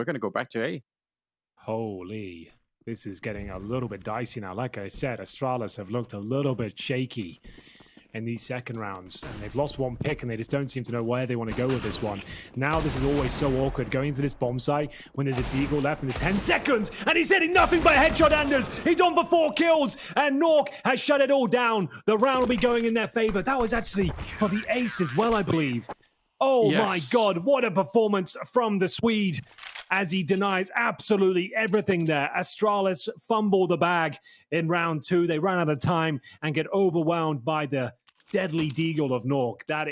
we're going to go back to A. Holy. This is getting a little bit dicey now. Like I said, Astralis have looked a little bit shaky in these second rounds. And they've lost one pick and they just don't seem to know where they want to go with this one. Now this is always so awkward going into this bomb site when there's a Deagle left and there's 10 seconds and he's hitting nothing but headshot Anders. He's on for four kills and nawwk has shut it all down. The round will be going in their favor. That was actually for the ace as well, I believe. Oh yes. my God, what a performance from the Swede as he denies absolutely everything there. Astralis fumble the bag in round two. They run out of time and get overwhelmed by the deadly deagle of nawwk. That